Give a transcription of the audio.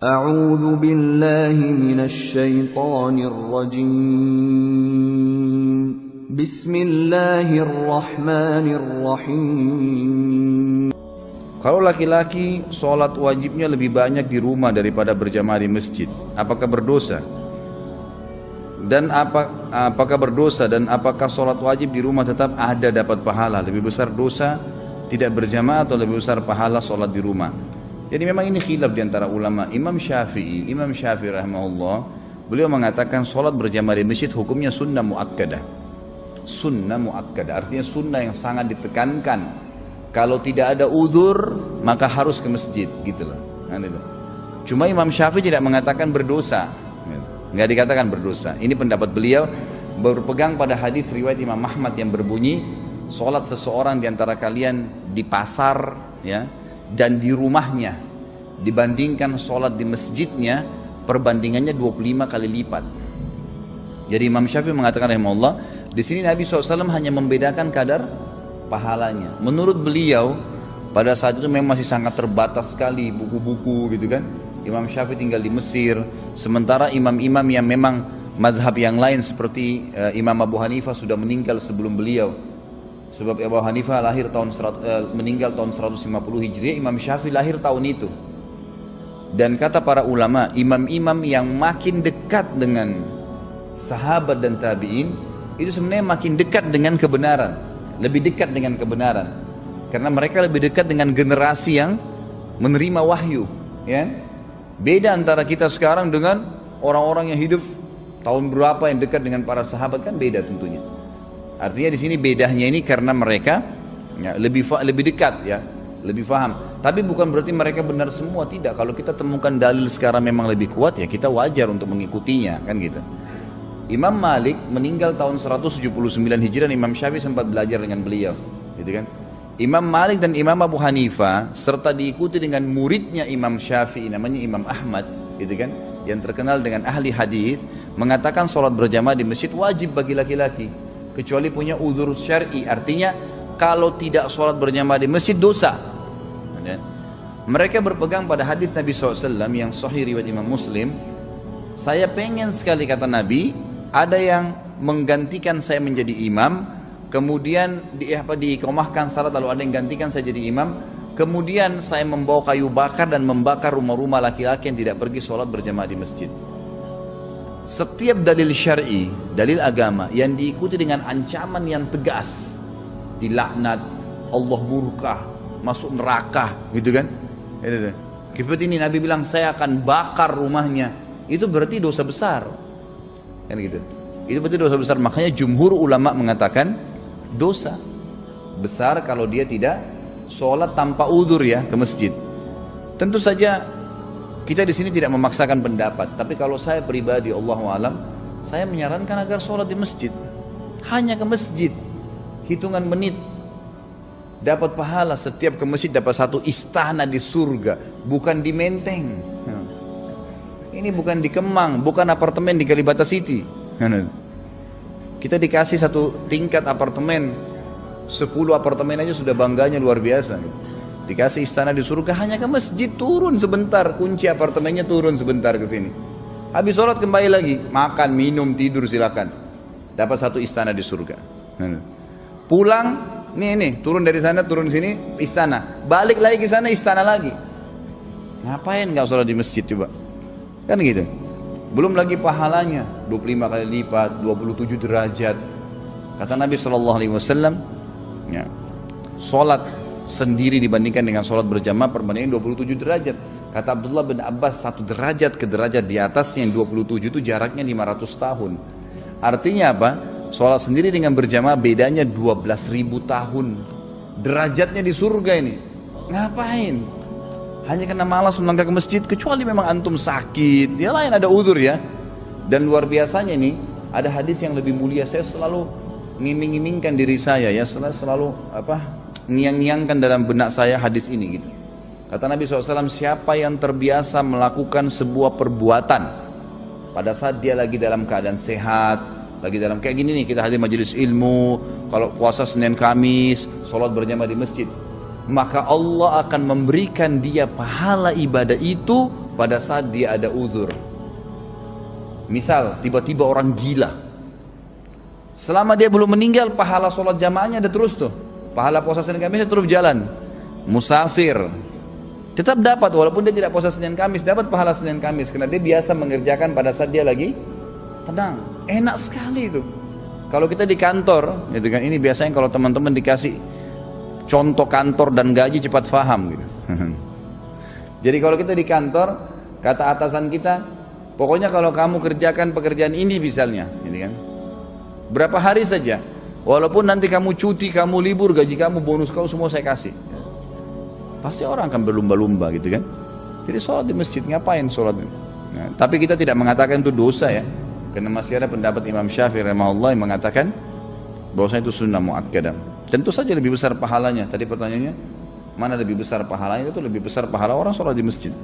أعوذ بالله من الشيطان الرجيم بسم الله الرحمن الرحيم Kalau laki-laki sholat wajibnya lebih banyak di rumah daripada berjamaah di masjid, apakah berdosa? Dan apa, apakah berdosa dan apakah sholat wajib di rumah tetap ada dapat pahala? Lebih besar dosa tidak berjamaah atau lebih besar pahala sholat di rumah? Jadi memang ini khilaf di antara ulama. Imam Syafi'i, Imam Syafi'i rahimahullah, beliau mengatakan sholat berjamaah di masjid hukumnya sunnah muakkadah. Sunnah muakkadah artinya sunnah yang sangat ditekankan kalau tidak ada udur maka harus ke masjid gitu loh. Nah, gitu. Cuma Imam Syafi'i tidak mengatakan berdosa. Nggak dikatakan berdosa. Ini pendapat beliau berpegang pada hadis riwayat Imam Ahmad yang berbunyi sholat seseorang di antara kalian di pasar ya dan di rumahnya dibandingkan sholat di masjidnya perbandingannya 25 kali lipat. Jadi Imam Syafi'i mengatakan rahimahullah di sini Nabi SAW hanya membedakan kadar pahalanya. Menurut beliau pada saat itu memang masih sangat terbatas sekali buku-buku gitu kan. Imam Syafi'i tinggal di Mesir, sementara imam-imam yang memang madhab yang lain seperti uh, Imam Abu Hanifah sudah meninggal sebelum beliau. Sebab Abu Hanifah lahir tahun uh, meninggal tahun 150 Hijriah, Imam Syafi'i lahir tahun itu. Dan kata para ulama, imam-imam yang makin dekat dengan sahabat dan tabi'in itu sebenarnya makin dekat dengan kebenaran. Lebih dekat dengan kebenaran. Karena mereka lebih dekat dengan generasi yang menerima wahyu ya. Beda antara kita sekarang dengan orang-orang yang hidup tahun berapa yang dekat dengan para sahabat kan beda tentunya. Artinya di sini bedanya ini karena mereka ya, lebih lebih dekat ya lebih paham tapi bukan berarti mereka benar semua tidak. Kalau kita temukan dalil sekarang memang lebih kuat ya kita wajar untuk mengikutinya kan gitu. Imam Malik meninggal tahun 179 Hijriah Imam Syafi'i sempat belajar dengan beliau gitu kan. Imam Malik dan Imam Abu Hanifah serta diikuti dengan muridnya Imam Syafi'i namanya Imam Ahmad gitu kan yang terkenal dengan ahli hadis mengatakan sholat berjamaah di masjid wajib bagi laki-laki kecuali punya udur syar'i. Artinya kalau tidak sholat berjamaah di masjid dosa mereka berpegang pada hadis Nabi SAW yang sahih riwayat Imam Muslim saya pengen sekali kata Nabi ada yang menggantikan saya menjadi imam, kemudian di apa diikomahkan salat lalu ada yang gantikan saya jadi imam, kemudian saya membawa kayu bakar dan membakar rumah-rumah laki-laki yang tidak pergi sholat berjamaah di masjid. Setiap dalil syar'i, dalil agama yang diikuti dengan ancaman yang tegas, dilaknat, Allah murka, masuk neraka, gitu kan? Seperti ini Nabi bilang saya akan bakar rumahnya, itu berarti dosa besar. Kan gitu. Itu berarti dosa besar. Makanya jumhur ulama mengatakan dosa besar kalau dia tidak sholat tanpa udur ya ke masjid. Tentu saja kita di sini tidak memaksakan pendapat tapi kalau saya pribadi Allah alam saya menyarankan agar sholat di masjid. Hanya ke masjid. Hitungan menit dapat pahala setiap ke masjid dapat satu istana di surga bukan di menteng ini bukan di Kemang, bukan apartemen di Kalibata City. Kita dikasih satu tingkat apartemen, 10 apartemen aja sudah bangganya luar biasa. Dikasih istana di surga hanya ke masjid turun sebentar, kunci apartemennya turun sebentar ke sini. Habis sholat kembali lagi, makan, minum, tidur silakan. Dapat satu istana di surga. Pulang, nih nih, turun dari sana, turun sini, istana. Balik lagi ke sana, istana lagi. Ngapain nggak sholat di masjid coba? Kan gitu. Belum lagi pahalanya 25 kali lipat, 27 derajat. Kata Nabi Shallallahu Alaihi Wasallam, ya, sholat sendiri dibandingkan dengan sholat berjamaah perbandingan 27 derajat. Kata Abdullah bin Abbas satu derajat ke derajat di atasnya yang 27 itu jaraknya 500 tahun. Artinya apa? Sholat sendiri dengan berjamaah bedanya 12 ribu tahun. Derajatnya di surga ini. Ngapain? hanya karena malas melangkah ke masjid kecuali memang antum sakit ya lain ada udur ya dan luar biasanya ini ada hadis yang lebih mulia saya selalu ngiming-ngimingkan diri saya ya selalu, selalu apa ngiang-ngiangkan dalam benak saya hadis ini gitu kata Nabi SAW siapa yang terbiasa melakukan sebuah perbuatan pada saat dia lagi dalam keadaan sehat lagi dalam kayak gini nih kita hadir majelis ilmu kalau puasa Senin Kamis sholat berjamaah di masjid maka Allah akan memberikan dia pahala ibadah itu pada saat dia ada uzur. Misal tiba-tiba orang gila. Selama dia belum meninggal pahala sholat jamaahnya ada terus tuh. Pahala puasa Senin Kamis terus jalan. Musafir tetap dapat walaupun dia tidak puasa Senin Kamis dapat pahala Senin Kamis karena dia biasa mengerjakan pada saat dia lagi tenang. Enak sekali itu. Kalau kita di kantor, gitu kan ini biasanya kalau teman-teman dikasih contoh kantor dan gaji cepat paham gitu. Jadi kalau kita di kantor, kata atasan kita, pokoknya kalau kamu kerjakan pekerjaan ini misalnya, gitu kan. Berapa hari saja, walaupun nanti kamu cuti, kamu libur, gaji kamu, bonus kau semua saya kasih. Pasti orang akan berlumba-lumba gitu kan. Jadi sholat di masjid, ngapain sholat? Nah, tapi kita tidak mengatakan itu dosa ya. Karena masih ada pendapat Imam Syafi'i rahimahullah yang mengatakan bahwasanya itu sunnah muakkadah. Tentu saja lebih besar pahalanya. Tadi pertanyaannya, mana lebih besar pahalanya? Itu lebih besar pahala orang sholat di masjid.